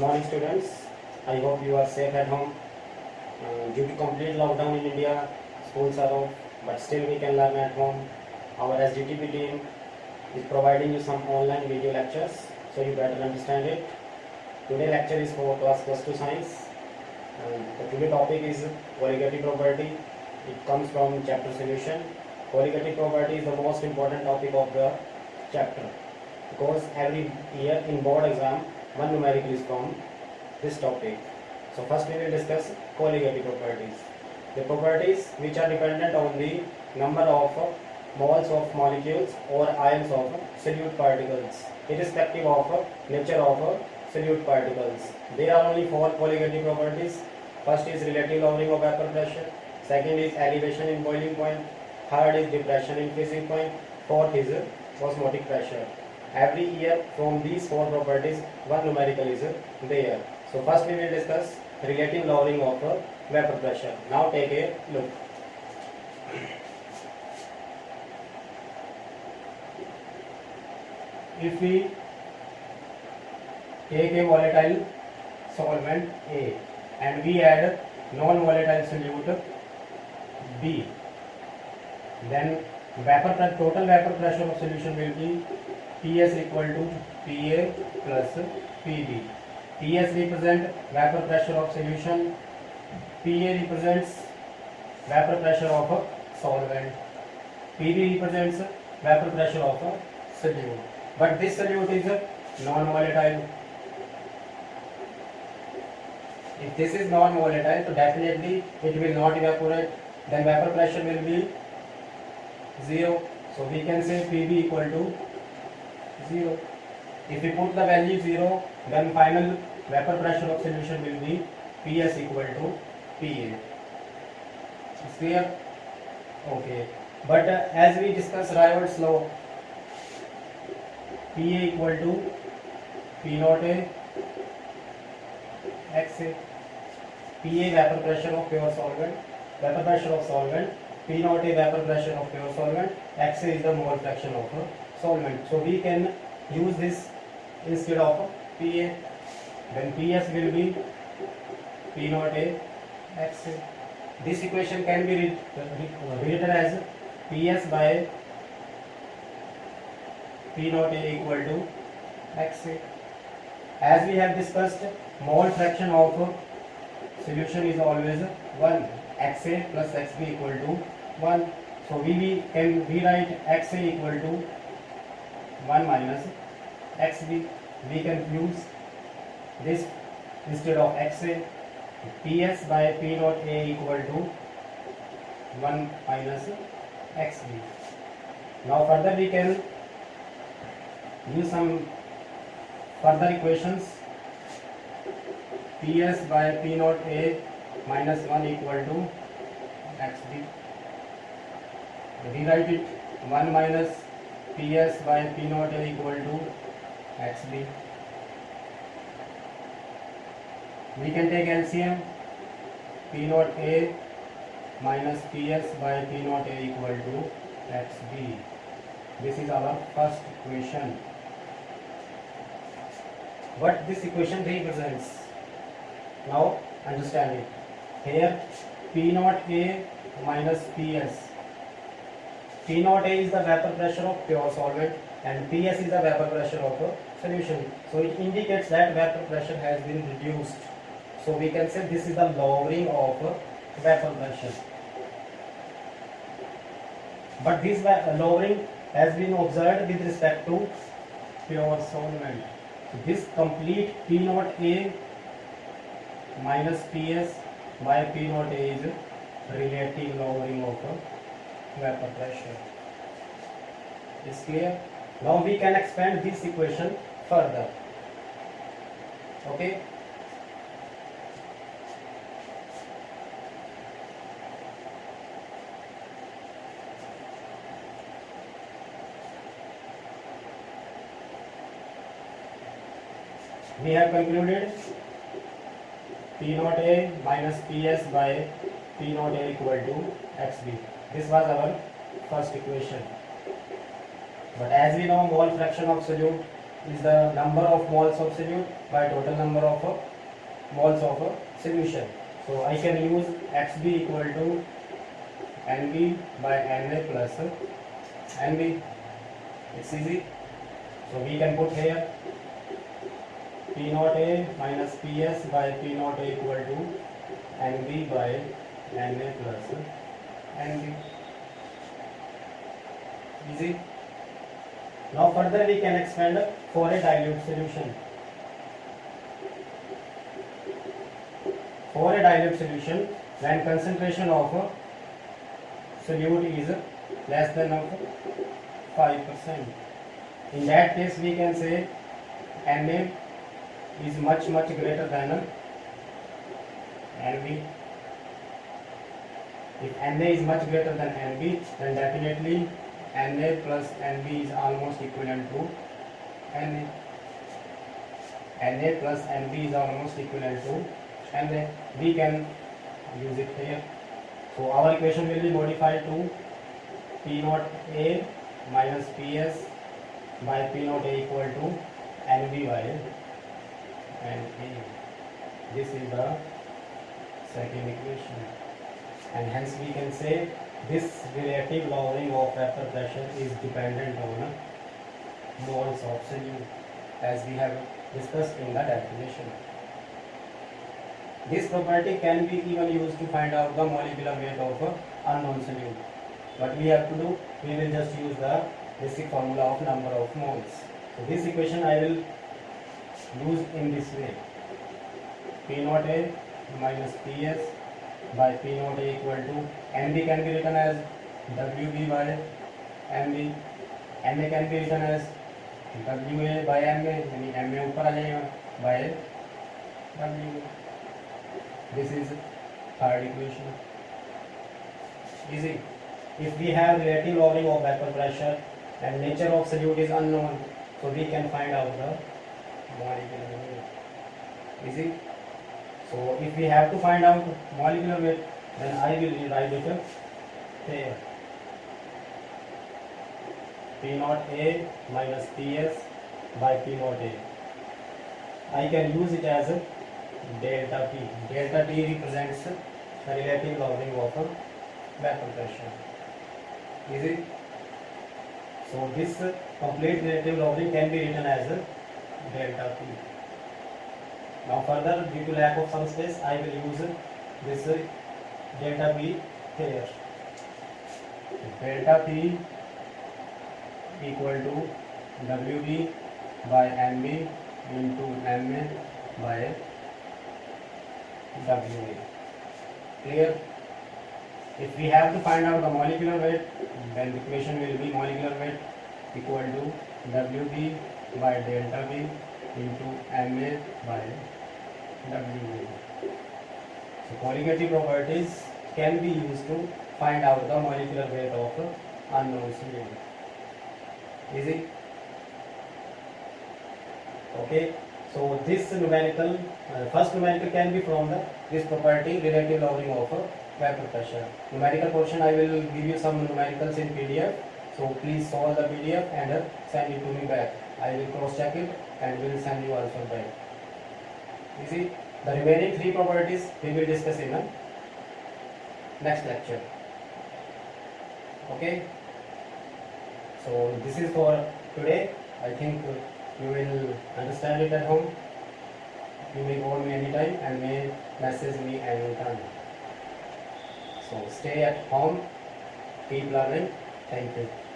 morning students. I hope you are safe at home. Uh, due to complete lockdown in India, schools are off, but still we can learn at home. Our SGTP team is providing you some online video lectures, so you better understand it. Today lecture is for class plus 2 science. Um, the today topic is colligative property. It comes from chapter solution. Colligative property is the most important topic of the chapter because every year in board exam one numerical is from this topic. So first we will discuss colligative properties. The properties which are dependent on the number of moles of molecules or ions of solute particles irrespective of nature of solute particles. There are only four colligative properties. First is relative lowering of vapor pressure. Second is elevation in boiling point. Third is depression in freezing point. Fourth is osmotic pressure. Every year from these four properties one numerical is there. So first we will discuss relative lowering of uh, vapor pressure. Now take a look. If we take a volatile solvent A and we add non-volatile solute B, then vapor total vapor pressure of solution will be P S equal to P A plus P B P S represent vapour pressure of solution P A represents vapour pressure of solvent P B represents vapour pressure of solute but this solute is non volatile if this is non volatile so definitely it will not evaporate then vapor pressure will be zero so we can say pb equal to zero. If we put the value zero, then final vapor pressure of solution will be Ps equal to Pa. Is clear? Okay. But uh, as we discuss Rayold's law, Pa equal to P naught A XA. Pa vapor pressure of pure solvent, vapor pressure of solvent, P naught A vapor pressure of pure solvent, XA is the mole fraction of a solvent. So we can use this instead of Pa. Then Ps will be P naught A This equation can be writ- writ- written as Ps by P naught A equal to XA. As we have discussed, mole fraction of solution is always 1. XA plus XB equal to 1. So we can rewrite XA equal to 1 minus XB. We can use this instead of XA. PS by P naught A equal to 1 minus XB. Now further we can use some further equations. PS by P naught A minus 1 equal to XB. Rewrite it 1 minus P S by P naught is equal to X B we can take LCM P naught A minus P S by P naught A equal to X B this is our first equation what this equation represents now understand it here P naught A minus P S P naught A is the vapor pressure of pure solvent and PS is the vapor pressure of a solution. So it indicates that vapor pressure has been reduced. So we can say this is the lowering of vapor pressure. But this lowering has been observed with respect to pure solvent. So this complete P naught A minus PS by P naught A is relative lowering of vapor pressure. Is clear? Now we can expand this equation further. Okay? We have concluded P naught A minus PS by P naught A equal to XB. This was our first equation. But as we know mole fraction of solute is the number of moles of solute by total number of uh, moles of uh, solution. So I can use XB equal to NB by NA plus uh, NB. It's easy. So we can put here P naught A minus PS by P naught A equal to NB by NA plus NB. Easy. Now further we can expand for a dilute solution. For a dilute solution, when concentration of solute is less than of 5%. In that case we can say Na is much much greater than NB. If Na is much greater than NB, then definitely Na plus NB is almost equivalent to Na. Na plus NB is almost equivalent to Na. We can use it here. So our equation will be modified to P naught A minus PS by P naught A equal to NB by NA. This is the second equation. And hence we can say this relative lowering of vapor pressure is dependent on moles of solute as we have discussed in the definition. This property can be even used to find out the molecular weight of a unknown solute. What we have to do, we will just use the basic formula of number of moles. So this equation I will use in this way. P naught A minus PS by P naught A equal to NB can be written as WB by MB. MA can be written as WA by MA यानी MA ऊपर आ जाएगा by W. This is third equation. Easy. If we have relative lowering of vapor pressure and nature of solute is unknown, so we can find out the molecular weight. Easy. So if we have to find out molecular weight, then I will rewrite it here. P naught A minus PS by P naught A. I can use it as a delta P. Delta T represents the relative lowering of a vapor pressure. Is it? So this complete relative lowering can be written as a delta T. Now further, due to lack of some space, I will use this delta P here. Delta P equal to WB by MB into MA by WA. Clear? If we have to find out the molecular weight, then the equation will be molecular weight equal to WB by delta B into MA by WA. So colligative properties can be used to find out the molecular weight of unknown solute. Easy? Okay. So this numerical, uh, first numerical can be from the this property relative lowering of uh, vapor pressure. Numerical portion I will give you some numericals in PDF. So please solve the PDF and uh, send it to me back. I will cross check it and will send you also back. You see, the remaining three properties we will discuss in the next lecture. Okay. So this is for today. I think you will understand it at home. You may call me anytime and may message me anytime. So stay at home, keep learning. Thank you.